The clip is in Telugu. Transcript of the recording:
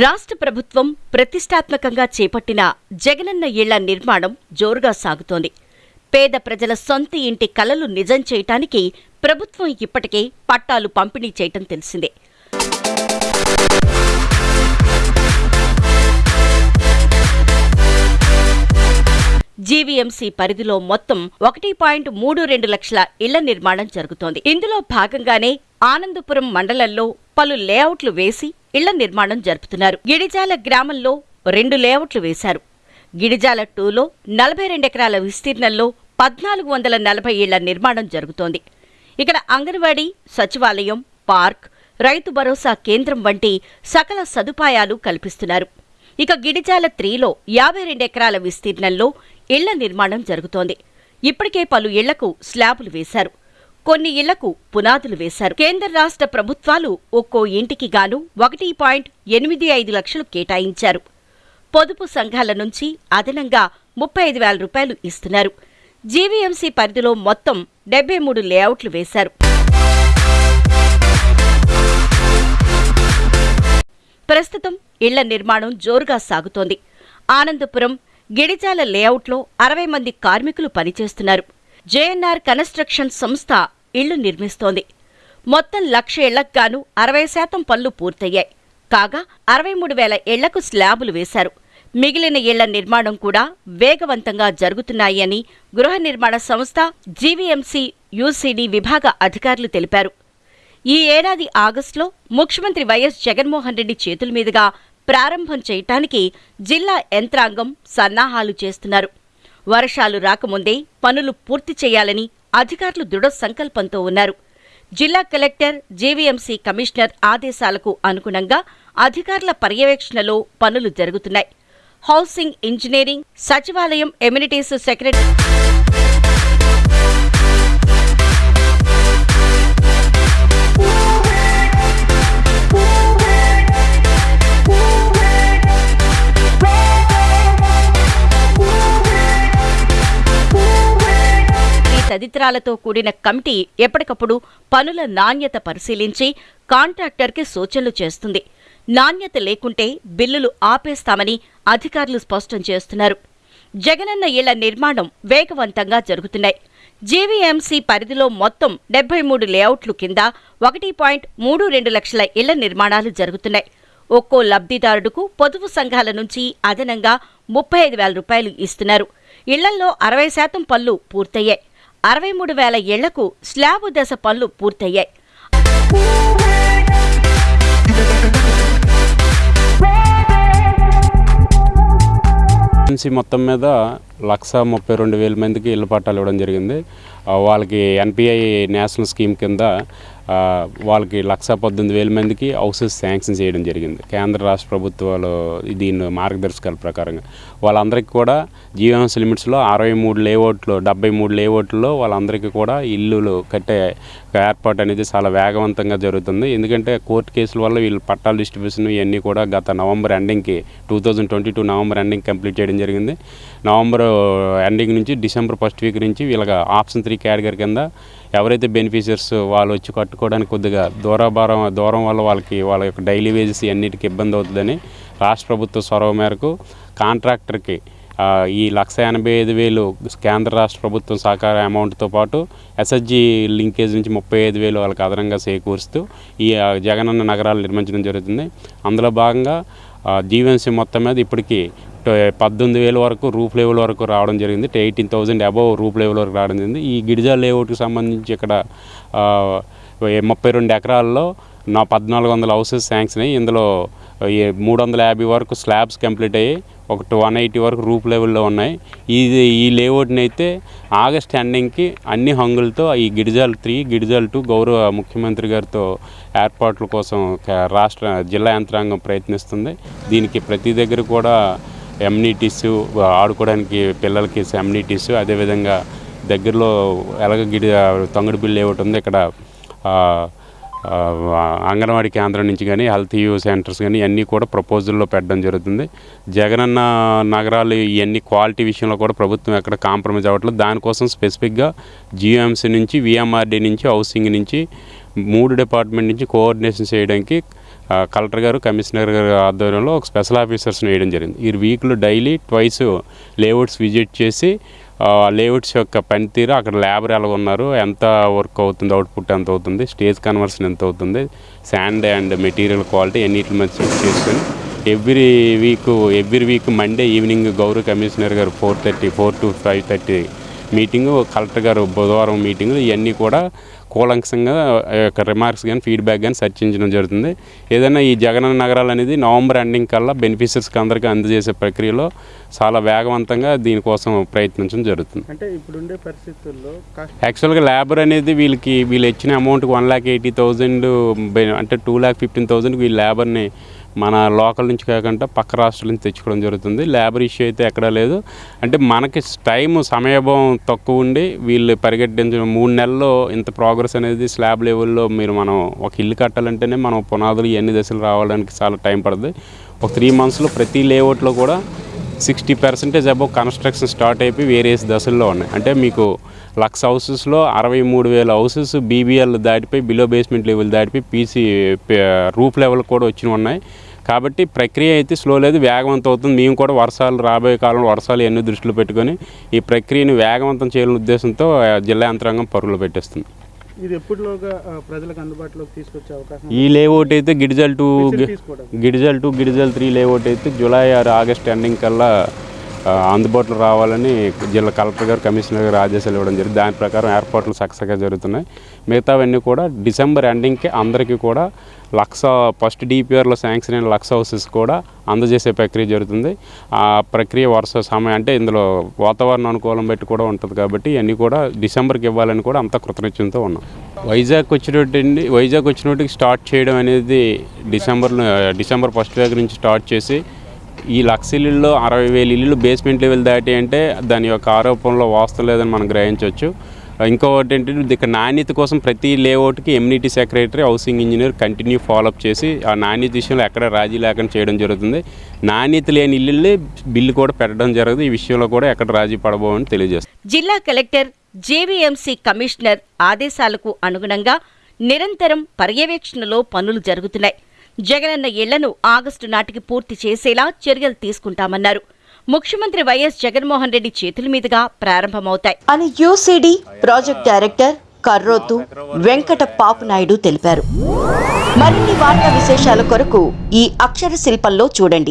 రాష్ట్ర ప్రభుత్వం ప్రతిష్టాత్మకంగా చేపట్టిన జగనన్న ఇళ్ళ నిర్మాణం జోరుగా సాగుతోంది. పేద ప్రజల సొంత ఇంటి కలలు నిజం చేయటానికి ప్రభుత్వం ఇప్పటికే పట్టాలు పంపిణీ చేయటం తెలిసిందే. జీవీఎంసీ పరిధిలో మొత్తం ఒకటి పాయింట్ మూడు రెండు లక్షల ఇళ్ళ నిర్మాణం జరుగుతోంది. ఇందులో భాగంగానే ఆనందపురం మండలంలో పలు లేఅవుట్లు వేసి ఇళ్ళ నిర్మాణం జరుపుతున్నారు. గిడిజాల గ్రామంలో రెండు లేఅవుట్లు వేశారు. గిడిజాల టూలో నలభై రెండు ఎకరాల విస్తీర్ణంలో పద్నాలుగు వందల నలభై ఇళ్ళ నిర్మాణం జరుగుతోంది. ఇక్కడ అంగన్వాడీ సచివాలయం పార్క్ రైతు భరోసా కేంద్రం వంటి సకల సదుపాయాలు కల్పిస్తున్నారు. ఇక గిడిజాల త్రీలో యాభై రెండు ఎకరాల విస్తీర్ణంలో ఇళ్ళ నిర్మాణం జరుగుతోంది. ఇప్పటికే పలు ఇళ్ళకు స్లాబులు వేశారు. కొన్ని ఇళ్ళకు పునాదులు వేశారు. కేంద్ర రాష్ట్ర ప్రభుత్వాలు ఒక్కో ఇంటికి గాను ఒకటి పాయింట్ ఎనిమిది ఐదు లక్షలు కేటాయించారు. పొదుపు సంఘాల నుంచి అదనంగా ముప్పై ఐదు వేల రూపాయలు ఇస్తున్నారు. జీవీఎంసీ పరిధిలో మొత్తం డెబ్బై మూడు లేఅవుట్లు వేశారు. ప్రస్తుతం ఇళ్ళ నిర్మాణం జోరుగా సాగుతోంది. ఆనందపురం గిడిజాల లేఅవుట్లో అరవై మంది కార్మికులు పనిచేస్తున్నారు. జేఎన్ఆర్ కన్స్ట్రక్షన్ సంస్థ ఇళ్ళు నిర్మిస్తోంది. మొత్తం లక్ష ఇళ్ళకు గాను అరవై శాతం పనులు పూర్తయ్యాయి. కాగా అరవై మూడు వేల ఇళ్ళకు స్లాబులు వేశారు. మిగిలిన ఇళ్ళ నిర్మాణం కూడా వేగవంతంగా జరుగుతున్నాయని గృహ నిర్మాణ సంస్థ జీవీఎంసీ యూసీడీ విభాగ అధికారులు తెలిపారు. ఈ ఏడాది ఆగస్టులో ముఖ్యమంత్రి వైఎస్ జగన్మోహన్ రెడ్డి చేతుల మీదుగా ప్రారంభం చేయటానికి జిల్లా యంత్రాంగం సన్నాహాలు చేస్తున్నారు. వర్షాలు రాకముందే పనులు పూర్తి చేయాలని అధికారులు దృఢ సంకల్పంతో ఉన్నారు. జిల్లా కలెక్టర్ జేవీఎంసీ కమిషనర్ ఆదేశాలకు అనుగుణంగా అధికారుల పర్యవేక్షణలో పనులు జరుగుతున్నాయి. హౌసింగ్ ఇంజనీరింగ్ సచివాలయం ఎమ్యూనిటీస్ సెక్రటరీ ఈ తదితరాలతో కూడిన కమిటీ ఎప్పటికప్పుడు పనుల నాణ్యత పరిశీలించి కాంట్రాక్టర్కి సూచనలు చేస్తుంది. నాణ్యత లేకుంటే బిల్లులు ఆపేస్తామని అధికారులు స్పష్టం చేస్తున్నారు. జగనన్న ఇళ్ళ నిర్మాణం వేగవంతంగా జరుగుతున్నాయి. జీవీఎంసీ పరిధిలో మొత్తం డెబ్బై మూడు లేఅవుట్లు కింద ఒకటి పాయింట్ మూడు రెండు లక్షల ఇళ్ళ నిర్మాణాలు జరుగుతున్నాయి. ఒక్కో లబ్ధిదారుడుకు పొదుపు సంఘాల నుంచి అదనంగా ముప్పై ఐదు వేల రూపాయలు ఇస్తున్నారు. ఇళ్ళల్లో అరవై శాతం పనులు పూర్తయ్యాయి. అరవై మూడు వేల ఏళ్ళకు స్లాబు దశ పనులు పూర్తయ్యాయి. మొత్తం మీద లక్ష ముప్పై రెండు వేల మందికి ఇళ్ళ పట్టాలు ఇవ్వడం జరిగింది. వాళ్ళకి ఎన్పిఐ నేషనల్ స్కీమ్ కింద వాళ్ళకి లక్ష పద్దెనిమిది వేల మందికి హౌసెస్ శాంక్షన్ చేయడం జరిగింది. కేంద్ర రాష్ట్ర ప్రభుత్వాలు దీని మార్గదర్శకాల ప్రకారంగా. వాళ్ళందరికీ కూడా జీవనాంశ లిమిట్స్లో అరవై మూడు లేఅవుట్లు డెబ్బై మూడు లేఅవుట్లో వాళ్ళందరికీ కూడా ఇల్లులు కట్టే ఏర్పాటు అనేది చాలా వేగవంతంగా జరుగుతుంది. ఎందుకంటే కోర్టు కేసుల వల్ల వీళ్ళు పట్టాల డిస్ట్రిబ్యూషన్ ఇవన్నీ కూడా గత November ఎండింగ్కి two thousand twenty two November ending complete చేయడం జరిగింది. నవంబర్ ఎండింగ్ నుంచి డిసెంబర్ ఫస్ట్ వీక్ నుంచి వీళ్ళకి ఆప్షన్ త్రీ కేటగిరీ కింద ఎవరైతే బెనిఫిషియర్స్ వాళ్ళు వచ్చి కట్టుకోవడానికి కొద్దిగా దూరభారం దూరం వల్ల వాళ్ళకి వాళ్ళ యొక్క డైలీ వేజెస్ అన్నిటికీ ఇబ్బంది అవుతుందని రాష్ట్ర ప్రభుత్వ సొరవ మేరకు కాంట్రాక్టర్కి ఈ లక్ష ఎనభై ఐదు వేలు కేంద్ర రాష్ట్ర ప్రభుత్వం సహకార అమౌంట్తో పాటు ఎస్ఎస్జి లింకేజ్ నుంచి ముప్పై ఐదు వేలు వాళ్ళకి అదనంగా చేకూరుస్తూ ఈ జగనన్న నగరాలు నిర్మించడం జరుగుతుంది. అందులో భాగంగా జీవన్సీ మొత్తం మీద ఇప్పటికీ Uh, పద్దెనిమిది వేల వరకు రూఫ్ లెవెల్ వరకు రావడం జరిగింది. Eighteen thousand above roof level వరకు రావడం జరిగింది. ఈ గిరిజా లేఅవుట్కి సంబంధించి ఇక్కడ uh, ముప్పై రెండు ఎకరాల్లో నా పద్నాలుగు వందల హౌసెస్ శాంక్షన్ అయ్యి ఇందులో uh, మూడు వందల యాభై వరకు స్లాబ్స్ కంప్లీట్ అయ్యి ఒక వన్ ఎయిటీ వరకు రూప్ లెవెల్లో ఉన్నాయి. ఇది ఈ లేఅవుట్ని అయితే ఆగస్ట్ ఎండింగ్కి అన్ని హంగులతో ఈ గిరిజాల్ త్రీ గిరిజాల్ టూ గౌరవ ముఖ్యమంత్రి గారితో ఏర్పాట్ల కోసం రాష్ట్ర జిల్లా యంత్రాంగం ప్రయత్నిస్తుంది. దీనికి ప్రతి దగ్గర కూడా ఎమ్యూనిటీస్ ఆడుకోవడానికి పిల్లలకి ఎమ్యూనిటీస్ అదేవిధంగా దగ్గరలో ఎలాగ గిడి తొంగడిపిల్లి లేఅవుట్ ఉంది ఇక్కడ అంగన్వాడీ కేంద్రం నుంచి కానీ హెల్త్ యూ సెంటర్స్ కానీ ఇవన్నీ కూడా ప్రపోజల్లో పెట్టడం జరుగుతుంది. జగనన్న నగరాలు ఇవన్నీ క్వాలిటీ విషయంలో కూడా ప్రభుత్వం ఎక్కడ కాంప్రమైజ్ అవ్వట్లేదు. దానికోసం స్పెసిఫిక్గా జిఎంసీ నుంచి విఎంఆర్డీ నుంచి హౌసింగ్ నుంచి మూడు డిపార్ట్మెంట్ నుంచి కోఆర్డినేషన్ చేయడానికి కలెక్టర్ గారు కమిషనర్ గారు ఆధ్వర్యంలో ఒక స్పెషల్ ఆఫీసర్స్ని వేయడం జరిగింది. ఈ వీక్లో డైలీ ట్వైస్ లేఅవుట్స్ విజిట్ చేసి లేఅవుట్స్ యొక్క పనితీరు అక్కడ లేబర్ ఎలా ఉన్నారు ఎంత వర్క్ అవుతుంది అవుట్పుట్ ఎంత అవుతుంది స్టేజ్ కన్వర్షన్ ఎంత అవుతుంది శాండ్ అండ్ మెటీరియల్ క్వాలిటీ అన్నిటి మీద చెక్ చేసుకొని every week every week Monday evening గౌరవ కమిషనర్ గారు four thirty four to five thirty meeting collector గారు బుధవారం మీటింగులు ఇవన్నీ కూడా కూలంకషంగా ఆ యొక్క రిమార్క్స్ కానీ ఫీడ్బ్యాక్ కానీ చర్చించడం జరుగుతుంది. ఏదైనా ఈ జగనన్న నగరాలు అనేది నవంబర్ ఎండింగ్ కల్లా బెనిఫిషరీస్కి అందరికీ అందజేసే ప్రక్రియలో చాలా వేగవంతంగా దీనికోసం ప్రయత్నించడం జరుగుతుంది. అంటే ఇప్పుడుండే పరిస్థితుల్లో యాక్చువల్గా లేబర్ అనేది వీళ్ళకి వీళ్ళు ఇచ్చిన అమౌంట్కి వన్ ల్యాక్ ఎయిటీ థౌజండ్ అంటే టూ ల్యాక్ ఫిఫ్టీన్ థౌజండ్కి వీళ్ళు లేబర్ని మన లోకల్ నుంచి కాకుండా పక్క రాష్ట్రాల నుంచి తెచ్చుకోవడం జరుగుతుంది. లేబర్ ఇష్యూ అయితే ఎక్కడా లేదు. అంటే మనకి టైం సమయభావం తక్కువ ఉండి వీళ్ళు పరిగెట్టించిన మూడు నెలల్లో ఇంత ప్రోగ్రెస్ అనేది స్లాబ్ లెవెల్లో మీరు మనం ఒక ఇల్లు కట్టాలంటేనే మనం పునాదులు ఎన్ని దశలు రావడానికి చాలా టైం పడుతుంది ఒక త్రీ మంత్స్లో ప్రతి లేఅవుట్లో కూడా sixty percentage above construction start అయిపోయి వేరియస్ దశల్లో ఉన్నాయి. అంటే మీకు లక్ష హౌసెస్లో అరవై మూడు వేల హౌసెస్ బీబీఎల్ దాటిపోయి బిలో బేస్మెంట్ లెవెల్ దాటిపోయి పీసీ రూఫ్ లెవెల్ కూడా వచ్చి ఉన్నాయి. కాబట్టి ప్రక్రియ అయితే స్లో లేదు వేగవంతం అవుతుంది. మేము కూడా వర్షాలు రాబోయే కాలంలో వర్షాలు ఎన్ని దృష్టిలో పెట్టుకొని ఈ ప్రక్రియను వేగవంతం చేయాలనే ఉద్దేశంతో జిల్లా యంత్రాంగం పరుగులు పెట్టేస్తుంది. ఇది ఎప్పటిలోగా ఆ, ప్రజలకు అందుబాటులోకి తీసుకొచ్చే అవకాశం ఈ లేఅవుట్ అయితే Gidijala two Gidijala two Gidijala three layout అయితే జూలై ఆరు ఆగస్ట్ ఎండింగ్ కల్లా అందుబాటులో రావాలని జిల్లా కలెక్టర్ గారు కమిషనర్ గారు ఆదేశాలు ఇవ్వడం జరిగింది. దాని ప్రకారం ఏర్పాట్లు సక్సెస్గా జరుగుతున్నాయి. మిగతావన్నీ కూడా డిసెంబర్ ఎండింగ్కి అందరికీ కూడా లక్ష ఫస్ట్ డిపిఆర్లో శాంక్షన్ అయిన లక్ష హౌసెస్ కూడా అందజేసే ప్రక్రియ జరుగుతుంది. ఆ ప్రక్రియ వరుస సమయం అంటే ఇందులో వాతావరణ అనుకూలం బట్టి కూడా ఉంటుంది కాబట్టి ఇవన్నీ కూడా డిసెంబర్కి ఇవ్వాలని కూడా అంత కృతనిశ్చయంతో ఉన్నాం. వైజాగ్ వచ్చినట్టు వైజాగ్ వచ్చినట్టుకి స్టార్ట్ చేయడం అనేది డిసెంబర్లో డిసెంబర్ ఫస్ట్ వీక్ నుంచి స్టార్ట్ చేసి ఈ లక్ష ఇల్లుల్లో అరవై వేల ఇల్లు బేస్మెంట్ లెవెల్ దాటి అంటే దాని యొక్క ఆరోపణలో వాస్తవం లేదని మనం గ్రహించవచ్చు. ఇంకోటి ఏంటంటే ఇక్కడ నాణ్యత కోసం ప్రతి లేఅవుట్కి amenity secretary housing engineer continue follow up చేసి ఆ నాణ్యత విషయంలో ఎక్కడ రాజీ లేకుండా చేయడం జరుగుతుంది. నాణ్యత లేని ఇల్లులే బిల్లు కూడా పెట్టడం జరుగుతుంది. ఈ విషయంలో కూడా ఎక్కడ రాజీ పడబోమని తెలియజేస్తుంది జిల్లా కలెక్టర్ జేవీఎంసీ కమిషనర్ ఆదేశాలకు అనుగుణంగా నిరంతరం పర్యవేక్షణలో పనులు జరుగుతున్నాయి. జగనన్న ఇళ్ళను ఆగస్టు నాటికి పూర్తి చేసేలా చర్యలు తీసుకుంటామన్నారు. ముఖ్యమంత్రి వైఎస్ జగన్మోహన్ రెడ్డి చేతుల మీదుగా ప్రారంభమవుతాయి. అని UCD project director Karrotu Venkata Papunaidu తెలిపారు. మరిన్ని వార్తా విశేషాల కొరకు ఈ అక్షర శిల్పంలో చూడండి.